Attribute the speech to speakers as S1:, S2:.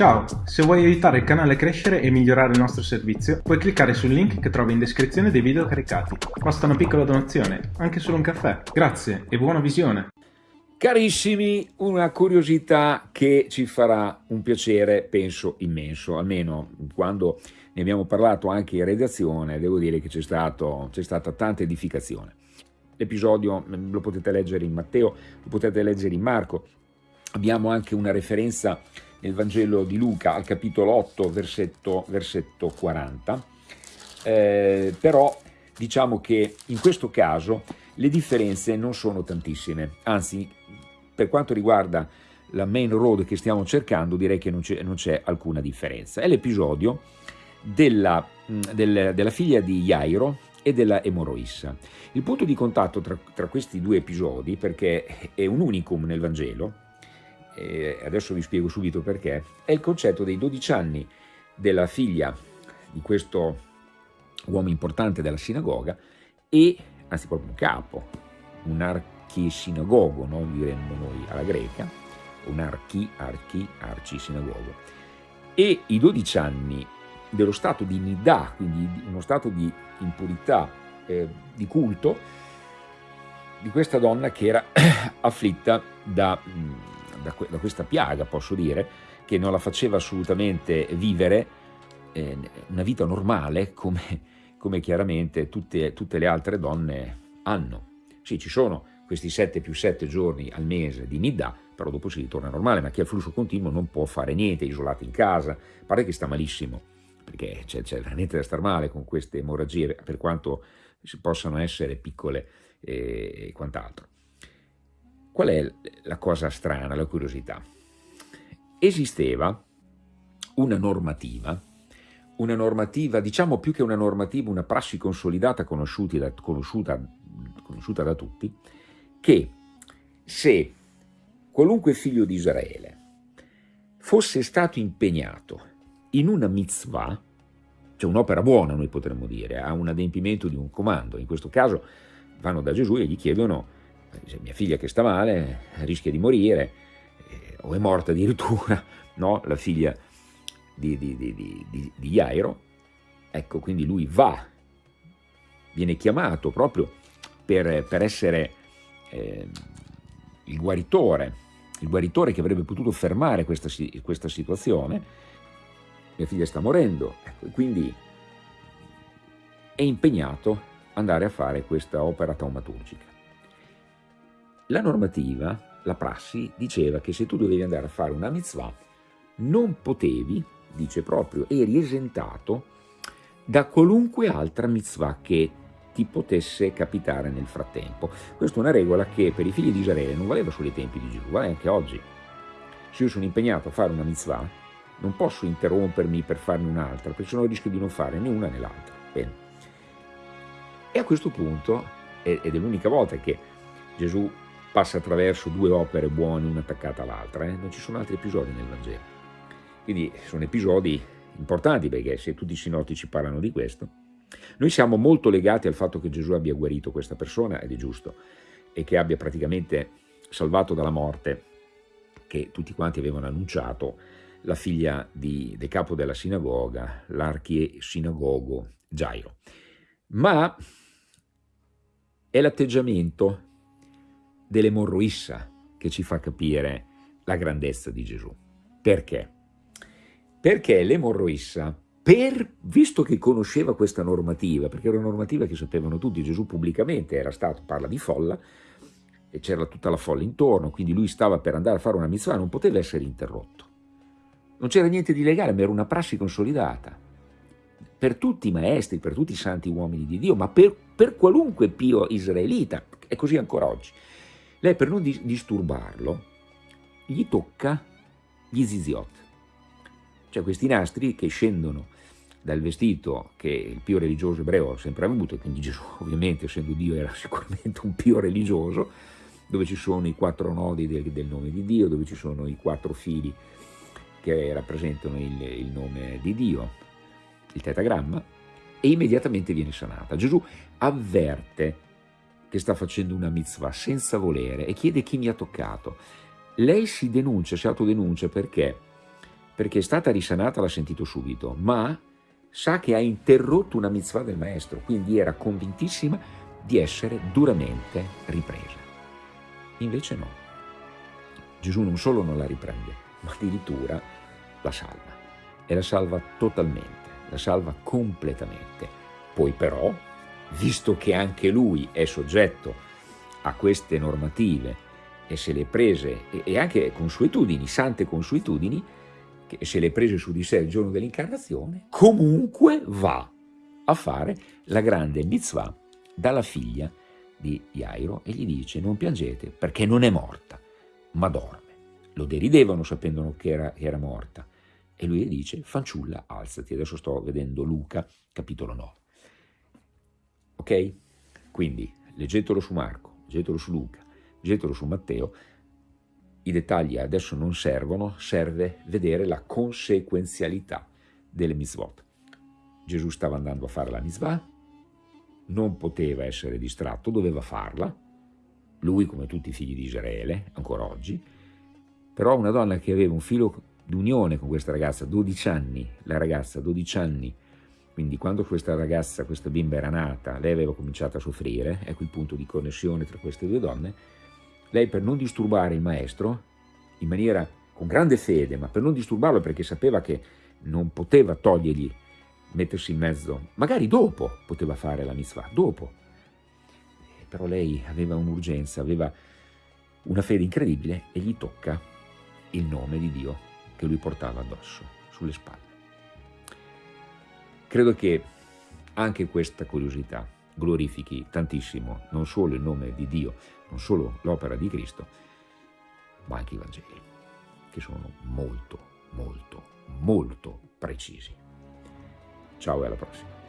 S1: Ciao, se vuoi aiutare il canale a crescere e migliorare il nostro servizio, puoi cliccare sul link che trovi in descrizione dei video caricati. Basta una piccola donazione, anche solo un caffè. Grazie e buona visione!
S2: Carissimi, una curiosità che ci farà un piacere, penso, immenso, almeno quando ne abbiamo parlato anche in redazione, devo dire che c'è stata tanta edificazione. L'episodio lo potete leggere in Matteo, lo potete leggere in Marco, abbiamo anche una referenza nel Vangelo di Luca al capitolo 8 versetto, versetto 40, eh, però diciamo che in questo caso le differenze non sono tantissime, anzi per quanto riguarda la main road che stiamo cercando direi che non c'è alcuna differenza. È l'episodio della, del, della, figlia di Jairo e della Emoroissa. Il punto di contatto tra, tra questi due episodi, perché è un unicum nel Vangelo, e adesso vi spiego subito perché, è il concetto dei 12 anni della figlia di questo uomo importante della sinagoga e, anzi proprio un capo, un archisinagogo, no? diremmo noi alla greca, un archi, archi, arcisinagogo, e i 12 anni dello stato di nidà, quindi uno stato di impurità, eh, di culto, di questa donna che era afflitta da da, da, questa piaga, posso dire, che non la faceva assolutamente vivere eh, una vita normale come, come chiaramente tutte, tutte, le altre donne hanno. Sì, ci sono questi 7 più 7 giorni al mese di nidda, però dopo si ritorna normale, ma chi ha il flusso continuo non può fare niente, isolato in casa, pare che sta malissimo, perché c'è, veramente da star male con queste emorragie, per quanto possano essere piccole e quant'altro. Qual è la cosa strana, la curiosità? Esisteva una normativa, una normativa, diciamo più che una normativa, una prassi consolidata da, conosciuta, conosciuta da tutti, che se qualunque figlio di Israele fosse stato impegnato in una mitzvah, cioè un'opera buona noi potremmo dire, a un adempimento di un comando, in questo caso vanno da Gesù e gli chiedono mia figlia che sta male, rischia di morire, eh, o è morta addirittura, no? la figlia di, di, di, di, Jairo, ecco, quindi lui va, viene chiamato proprio per, per essere eh, il guaritore, il guaritore che avrebbe potuto fermare questa, questa situazione, mia figlia sta morendo, ecco, quindi è impegnato andare a fare questa opera taumaturgica. La normativa, la prassi, diceva che se tu dovevi andare a fare una mitzvah non potevi, dice proprio, eri esentato da qualunque altra mitzvah che ti potesse capitare nel frattempo. Questa è una regola che per i figli di Israele non valeva solo ai tempi di Gesù, vale anche oggi. Se io sono impegnato a fare una mitzvah, non posso interrompermi per farne un'altra, perché sennò rischio di non fare né una né l'altra. E a questo punto, ed è l'unica volta che Gesù passa attraverso due opere buone una attaccata all'altra, eh? non ci sono altri episodi nel Vangelo. Quindi sono episodi importanti perché se tutti i sinottici parlano di questo, noi siamo molto legati al fatto che Gesù abbia guarito questa persona, ed è giusto, e che abbia praticamente salvato dalla morte, che tutti quanti avevano annunciato, la figlia di, del capo della sinagoga, l'archie-sinagogo Gairo. Ma è l'atteggiamento dell'emorroissa che ci fa capire la grandezza di Gesù. Perché? Perché l'emorroissa, per, visto che conosceva questa normativa, perché era una normativa che sapevano tutti, Gesù pubblicamente era stato, parla di folla, e c'era tutta la folla intorno, quindi lui stava per andare a fare una mitzvah, non poteva essere interrotto. Non c'era niente di legale, ma era una prassi consolidata. Per tutti i maestri, per tutti i santi uomini di Dio, ma per, per qualunque pio israelita, è così ancora oggi. Lei per non disturbarlo gli tocca gli ziziot, cioè questi nastri che scendono dal vestito che il pio religioso ebreo ha sempre avuto, quindi Gesù ovviamente essendo Dio era sicuramente un pio religioso, dove ci sono i quattro nodi del, del nome di Dio, dove ci sono i quattro fili che rappresentano il, il nome di Dio, il tetagramma, e immediatamente viene sanata. Gesù avverte che sta facendo una mitzvah senza volere e chiede chi mi ha toccato. Lei si denuncia, si autodenuncia perché? perché è stata risanata, l'ha sentito subito, ma sa che ha interrotto una mitzvah del maestro, quindi era convintissima di essere duramente ripresa. Invece no. Gesù non solo non la riprende, ma addirittura la salva. E la salva totalmente, la salva completamente. Poi però, visto che anche lui è soggetto a queste normative e se le prese, e anche consuetudini, sante consuetudini, che se le prese su di sé il giorno dell'incarnazione, comunque va a fare la grande mitzvah dalla figlia di Jairo e gli dice non piangete perché non è morta, ma dorme. Lo deridevano sapendo che era, che era morta e lui gli dice fanciulla alzati. Adesso sto vedendo Luca capitolo 9. Ok? Quindi leggetelo su Marco, leggetelo su Luca, leggetelo su Matteo. I dettagli adesso non servono, serve vedere la conseguenzialità delle mitzvot. Gesù stava andando a fare la mitzvah, non poteva essere distratto, doveva farla, lui come tutti i figli di Israele, ancora oggi, però una donna che aveva un filo d'unione con questa ragazza, 12 anni, la ragazza 12 anni, quindi quando questa ragazza, questa bimba era nata, lei aveva cominciato a soffrire, ecco il punto di connessione tra queste due donne, lei per non disturbare il maestro, in maniera con grande fede, ma per non disturbarlo perché sapeva che non poteva togliergli mettersi in mezzo, magari dopo poteva fare la mitzvah, dopo. Però lei aveva un'urgenza, aveva una fede incredibile e gli tocca il nome di Dio che lui portava addosso, sulle spalle. Credo che anche questa curiosità glorifichi tantissimo non solo il nome di Dio, non solo l'opera di Cristo, ma anche i Vangeli, che sono molto, molto, molto precisi. Ciao e alla prossima.